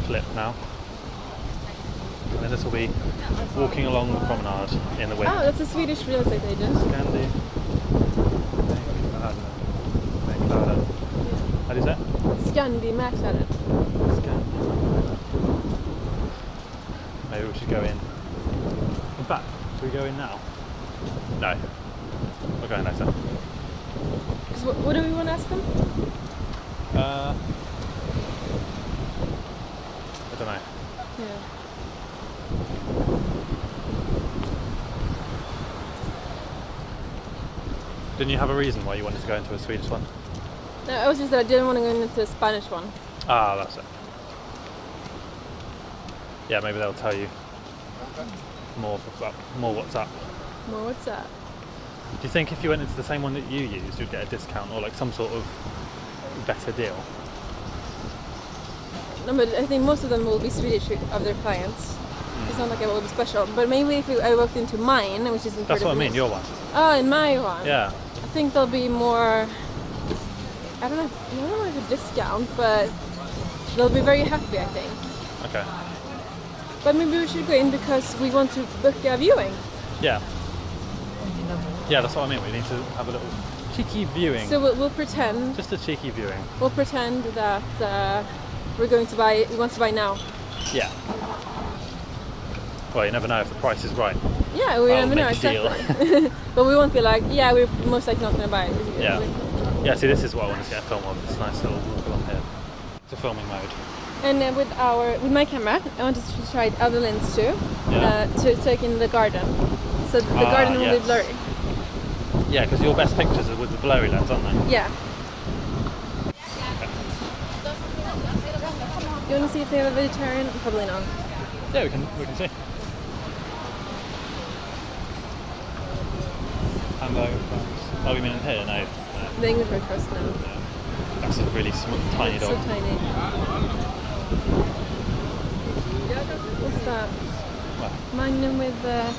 clip now. And then this will be walking along the promenade in the wind. Oh, that's a Swedish real estate agent. Scandi. How do you say it? Scandi. Maybe we should go in. In fact, should we go in now? No. We're going later. 'Cause what, what do we want to ask them? Uh, I don't know. Yeah. Didn't you have a reason why you wanted to go into a Swedish one? No, it was just that I didn't want to go into a Spanish one. Ah, that's it. Yeah, maybe they'll tell you more about more what's up. More, what's that? Do you think if you went into the same one that you used, you'd get a discount or like some sort of better deal? No, but I think most of them will be Swedish of their clients. It's not like I will be special. But maybe if I walked into mine, which is in That's what I mean. Your one. Oh, in my one. Yeah. I think there'll be more. I don't know. I don't know if a discount, but they'll be very happy. I think. Okay. But maybe we should go in because we want to book a viewing. Yeah. Yeah, that's what I mean. We need to have a little cheeky viewing. So we'll, we'll pretend. Just a cheeky viewing. We'll pretend that uh, we're going to buy. We want to buy now. Yeah. Well, you never know if the price is right. Yeah, we never know make a deal. exactly. but we won't be like, yeah, we're most likely not going to buy it. Yeah. Yeah, see, this is what I want to get a film of. This nice little along here. It's a filming mode. And uh, with our with my camera, I wanted to try other lens too, Yeah. uh, to take in the garden. So the Ah, garden will yes. be blurry. Yeah, because your best pictures are with the blurry lens, aren't they? Yeah. You want to see if they have a vegetarian? Probably not. Yeah, we can we can see. Hamburger fries. Oh, you mean in here? No. no. The English breakfast, no. That's a really small, tiny It's dog. so tiny. What's that? Well, Magnum with uh,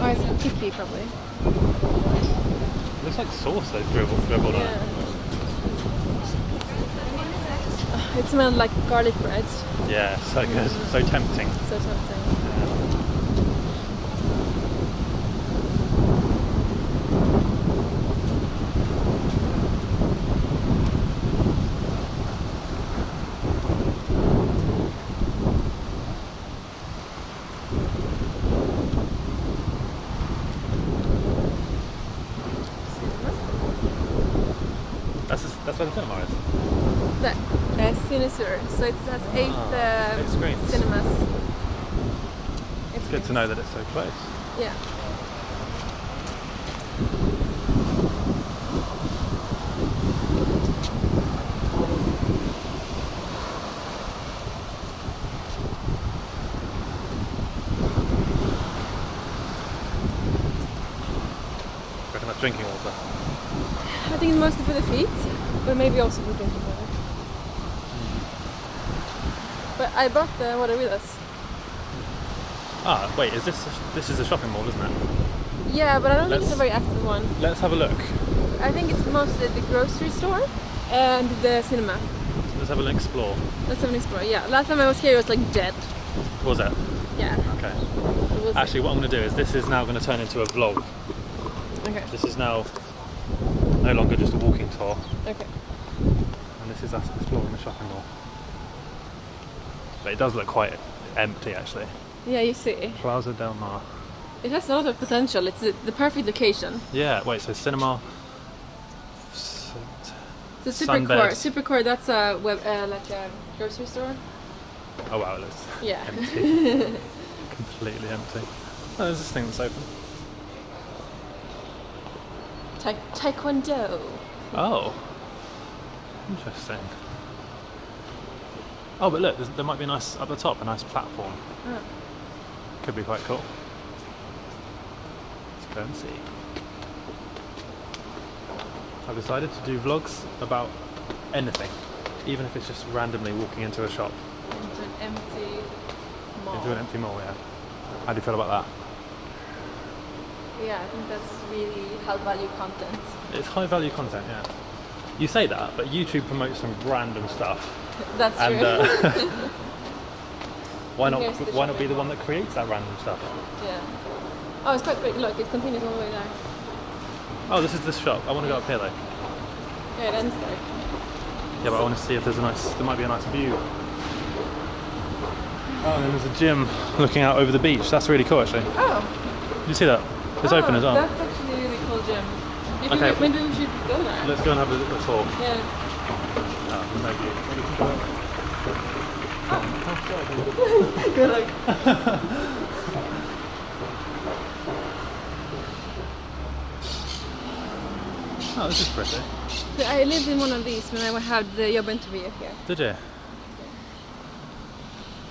oh, it's tiki probably. looks like sauce they've dribbled, dribbled on it. Yeah. Oh, it smelled like garlic bread. Yeah, so good. So tempting. So tempting. That's that's where the cinema is. The uh, Cinesur. So it has eight, Ah, uh, eight screens. cinemas. It's good to know that it's so close. Yeah. Reckon that's drinking water. I think it's mostly for the feet, but maybe also for drinking water. But I brought the water with us. Ah, wait, is this this is a shopping mall, isn't it? Yeah, but I don't think it's a very active one. Let's have a look. I think it's mostly the grocery store and the cinema. Let's have a look. Explore. Let's have an explore. Yeah, last time I was here it was like dead. What was it? Yeah. Okay. it Actually, what I'm going to do is this is now going to turn into a vlog. Okay. This is now no longer just a walking tour, Okay. and this is us exploring the shopping mall. But it does look quite empty, actually. Yeah, you see. Plaza del Mar. It has a lot of potential. It's the, perfect location. Yeah. Wait. So cinema. The Supercor. Supercor, that's a web, uh, like a grocery store. Oh wow, it looks Yeah. empty. Completely empty. Oh, there's this thing that's open. Ta- taekwondo. Oh. Interesting. Oh, but look, there might be a nice up the top, a nice platform. Oh. Could be quite cool. Let's go and see. I've decided to do vlogs about anything, even if it's just randomly walking into a shop, Into an empty mall. into an empty mall. Yeah. How do you feel about that? Yeah, I think that's really high value content. It's high value content, yeah. You say that, but YouTube promotes some random stuff. That's And true. uh, Why not? Why not be the one that creates that random stuff? Yeah. Oh, it's quite big. Look, it continues all the way there. Oh, this is this shop. I want to go up here though. Yeah, it ends there. Yeah, but I want to see if there's a nice. There might be a nice view. Oh, and then there's a gym looking out over the beach. That's really cool, actually. Oh. Did you see that? It's oh, open as well. That's actually a really cool gym. Okay. we- Maybe we go. Let's go and have a little tour. Yeah. Oh, there's no view. Maybe we can go that way. Good luck. Oh, this is pretty. I lived in one of these when I had the job interview here. Did you?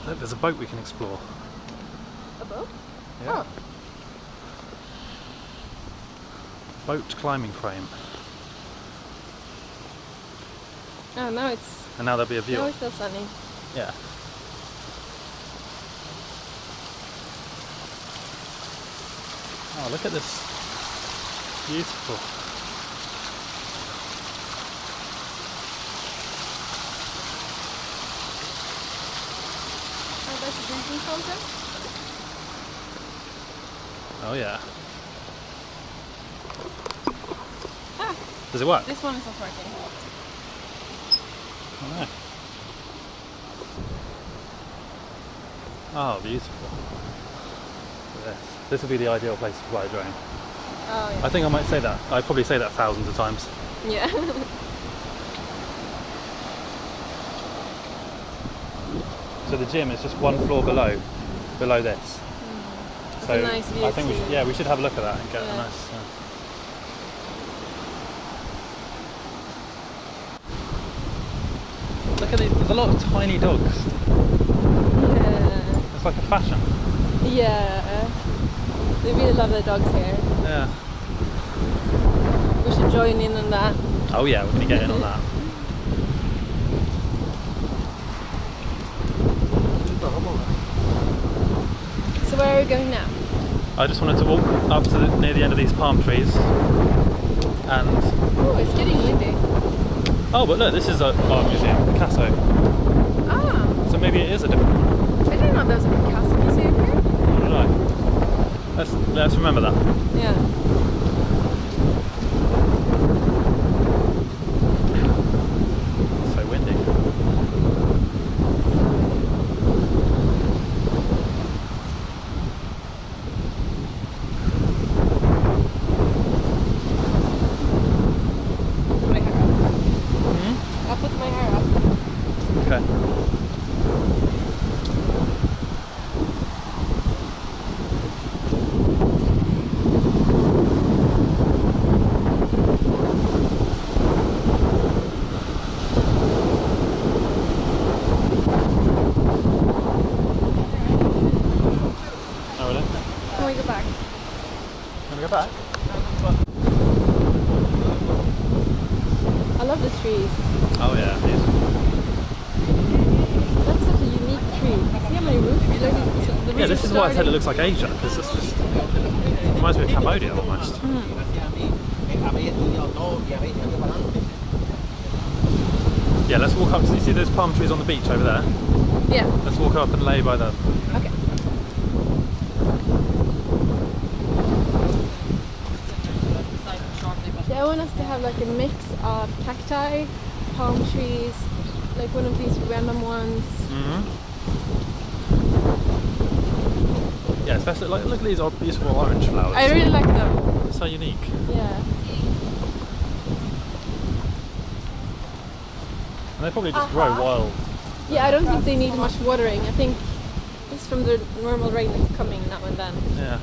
Look, there's a boat we can explore. A boat? Yeah. Oh. Boat climbing frame. Oh, now it's And now there'll be a view. now it's still sunny. Yeah. Oh, look at this. Beautiful. Oh, that's a drinking fountain. Oh, yeah. Ah, Does it work? this one is not working. Oh, no. Oh, beautiful. This. this would be the ideal place to fly a drone. Oh I think I might say that. I'd probably say that thousands of times. yeah. Yeah. So the gym is just one floor below, below this. Mm. It's So a nice view I think we should, yeah, we should have a look at that and get a nice. Uh... Look at these. There's a lot of tiny dogs. yeah. It's like a fashion. Yeah. They really love their dogs here. Yeah. We should join in on that. Oh yeah, we're gonna get in on that. So where are we going now? I just wanted to walk up to the, near the end of these palm trees, and Oh, it's getting windy. Oh, but look, this is a art museum, Picasso. Ah, So maybe it is a different one. I didn't know there was a Picasso museum here. I don't know. Let's let's remember that. Yeah. It's so windy. Put my hair up. Hmm? I'll put my hair up. Okay. Oh, really? Can we go back? Can we back? I love the trees. Oh yeah, beautiful. That's such a unique tree. See how many roots? Like, it's- the Yeah, this are is why I said it looks like Asia, because it's just reminds me of Cambodia almost. Hmm. Yeah, let's walk up. To, you see those palm trees on the beach over there? Yeah. Let's walk up and lay by them. Okay. Yeah, I want us to have like a mix of cacti, palm trees, like one of these random ones. Mm-hmm. Yeah, especially like look at these odd, beautiful orange flowers. I really like them. They're so unique. Yeah. And they probably just grow Uh-huh. wild. Yeah, I don't think they need much watering. I think it's from the normal rain that's coming now and then. Yeah.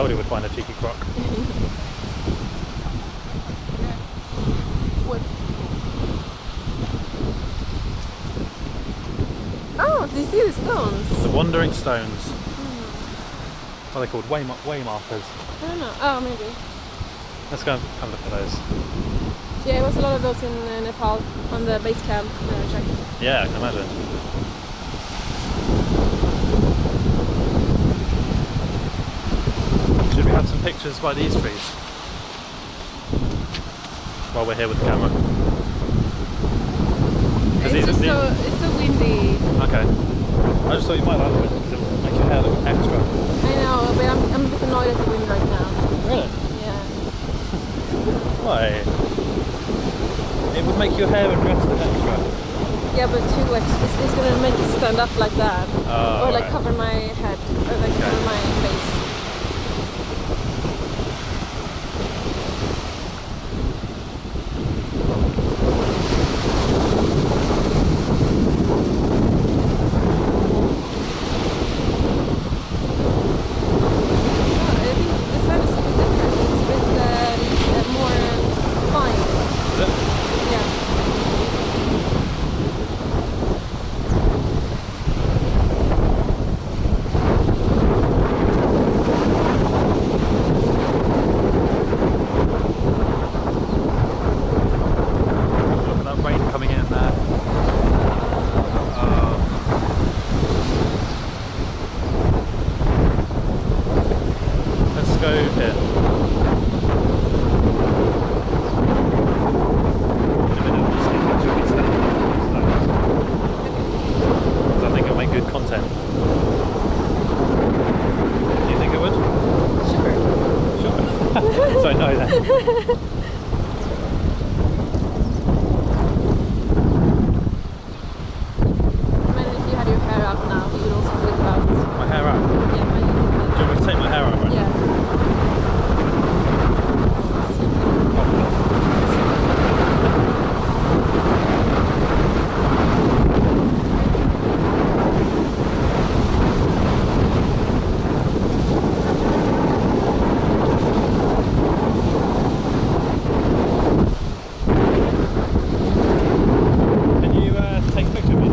told you we'd find a cheeky croc. oh, do you see the stones? The wandering stones. What are they called? Way, way markers. I don't know. Oh, maybe. Let's go and have a look at those. Yeah, there was a lot of those in uh, Nepal on the base camp when Yeah, I can imagine. We have some pictures by these trees? While we're here with the camera. It's these just these- so it's so windy. Okay. I just thought you might like it because it will make your hair look extra. I know, but I'm, I'm a bit annoyed at the wind right now. Really? Yeah. Why? It would make your hair and dress look extra. Yeah, but too like it's, it's gonna make it stand up like that, Oh, or like right. cover my head, or like Okay. cover my face.